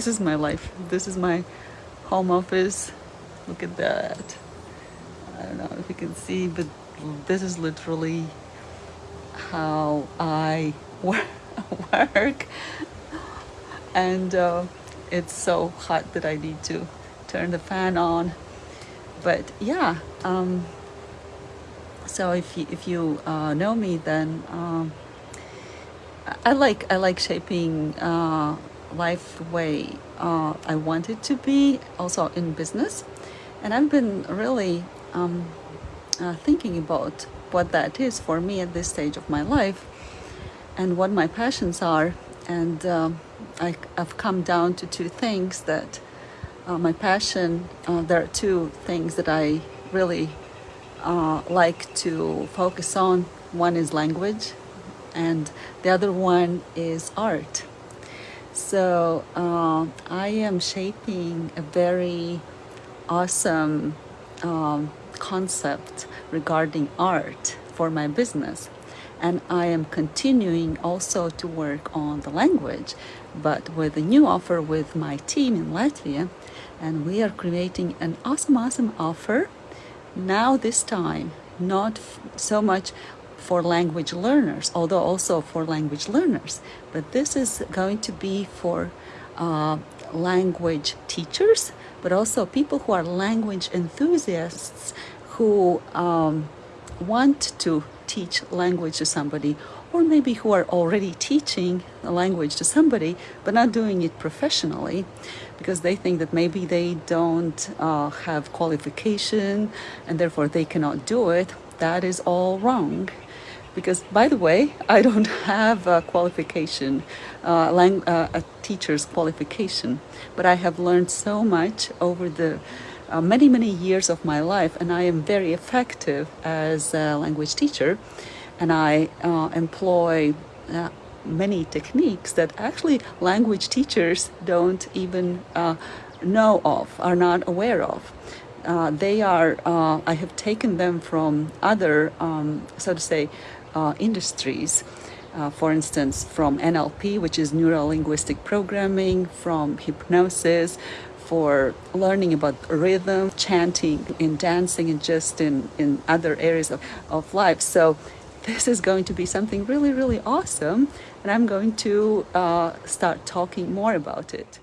this is my life. This is my home office. Look at that. I don't know if you can see, but this is literally how I work. And uh, it's so hot that I need to turn the fan on. But yeah, um, so if you, if you uh, know me, then um, I like I like shaping uh, life the way uh, I want it to be, also in business. And I've been really um, uh, thinking about what that is for me at this stage of my life and what my passions are. And um, I, have come down to two things that uh, my passion, uh, there are two things that I really uh, like to focus on. One is language and the other one is art. So uh, I am shaping a very awesome um, concept regarding art for my business. And I am continuing also to work on the language, but with a new offer with my team in Latvia. And we are creating an awesome, awesome offer now this time, not so much for language learners, although also for language learners. But this is going to be for uh, language teachers, but also people who are language enthusiasts who um, want to teach language to somebody or maybe who are already teaching a language to somebody but not doing it professionally because they think that maybe they don't uh, have qualification and therefore they cannot do it that is all wrong because by the way I don't have a qualification uh, uh, a teacher's qualification but I have learned so much over the uh, many many years of my life and I am very effective as a language teacher and I uh, employ uh, many techniques that actually language teachers don't even uh, know of are not aware of. Uh, they are, uh, I have taken them from other, um, so to say, uh, industries. Uh, for instance, from NLP, which is neuro-linguistic programming, from hypnosis, for learning about rhythm, chanting, in dancing, and just in, in other areas of, of life. So this is going to be something really, really awesome. And I'm going to uh, start talking more about it.